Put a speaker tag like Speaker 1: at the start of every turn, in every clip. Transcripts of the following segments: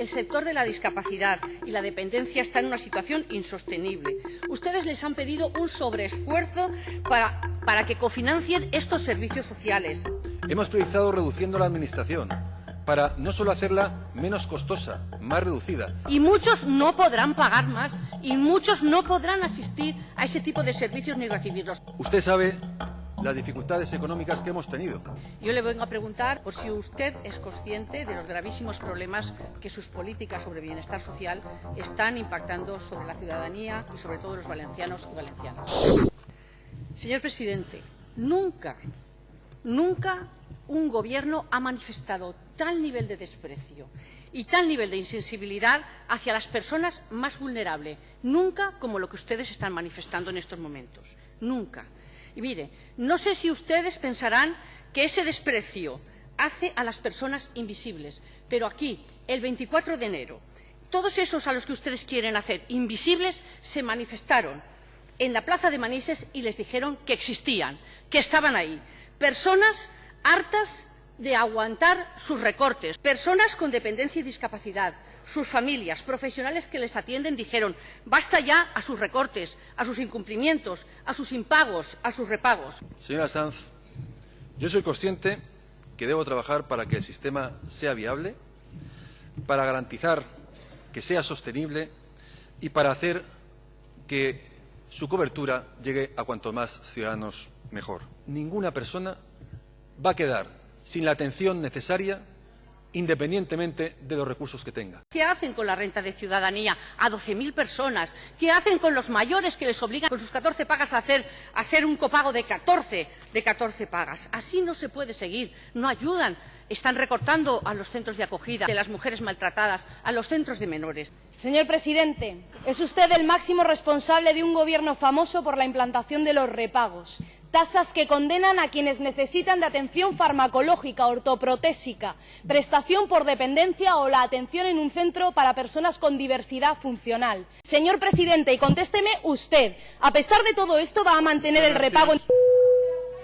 Speaker 1: el sector de la discapacidad y la dependencia está en una situación insostenible. Ustedes les han pedido un sobreesfuerzo para, para que cofinancien estos servicios sociales.
Speaker 2: Hemos priorizado reduciendo la Administración para no solo hacerla menos costosa, más reducida.
Speaker 1: Y muchos no podrán pagar más y muchos no podrán asistir a ese tipo de servicios ni recibirlos.
Speaker 2: Usted sabe las dificultades económicas que hemos tenido.
Speaker 1: Yo le vengo a preguntar por si usted es consciente de los gravísimos problemas que sus políticas sobre bienestar social están impactando sobre la ciudadanía y sobre todo los valencianos y valencianas. Señor presidente, nunca, nunca un gobierno ha manifestado tal nivel de desprecio y tal nivel de insensibilidad hacia las personas más vulnerables, nunca como lo que ustedes están manifestando en estos momentos, nunca. Mire, no sé si ustedes pensarán que ese desprecio hace a las personas invisibles, pero aquí, el 24 de enero, todos esos a los que ustedes quieren hacer invisibles se manifestaron en la plaza de Manises y les dijeron que existían, que estaban ahí. Personas hartas de aguantar sus recortes, personas con dependencia y discapacidad, sus familias, profesionales que les atienden dijeron basta ya a sus recortes, a sus incumplimientos, a sus impagos, a sus repagos.
Speaker 2: Señora Sanz, yo soy consciente que debo trabajar para que el sistema sea viable, para garantizar que sea sostenible y para hacer que su cobertura llegue a cuanto más ciudadanos mejor. Ninguna persona va a quedar sin la atención necesaria independientemente de los recursos que tenga.
Speaker 1: ¿Qué hacen con la renta de ciudadanía a 12.000 personas? ¿Qué hacen con los mayores que les obligan con sus 14 pagas a hacer, a hacer un copago de 14, de 14 pagas? Así no se puede seguir. No ayudan. Están recortando a los centros de acogida, de las mujeres maltratadas, a los centros de menores.
Speaker 3: Señor presidente, es usted el máximo responsable de un gobierno famoso por la implantación de los repagos tasas que condenan a quienes necesitan de atención farmacológica, ortoprotésica, prestación por dependencia o la atención en un centro para personas con diversidad funcional. Señor presidente, y contésteme usted, a pesar de todo esto, ¿va a mantener el repago?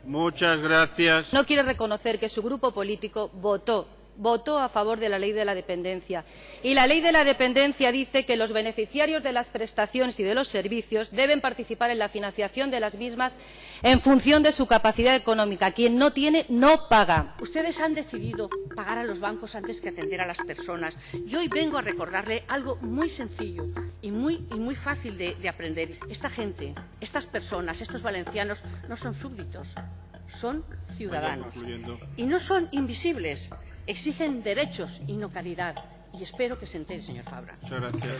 Speaker 4: Muchas gracias.
Speaker 5: No quiere reconocer que su grupo político votó votó a favor de la ley de la dependencia. Y la ley de la dependencia dice que los beneficiarios de las prestaciones y de los servicios deben participar en la financiación de las mismas en función de su capacidad económica. Quien no tiene, no paga.
Speaker 1: Ustedes han decidido pagar a los bancos antes que atender a las personas. Yo hoy vengo a recordarle algo muy sencillo y muy, y muy fácil de, de aprender. Esta gente, estas personas, estos valencianos, no son súbditos, son ciudadanos. Y no son invisibles exigen derechos y no caridad. Y espero que se entere, señor Fabra.
Speaker 4: Muchas gracias.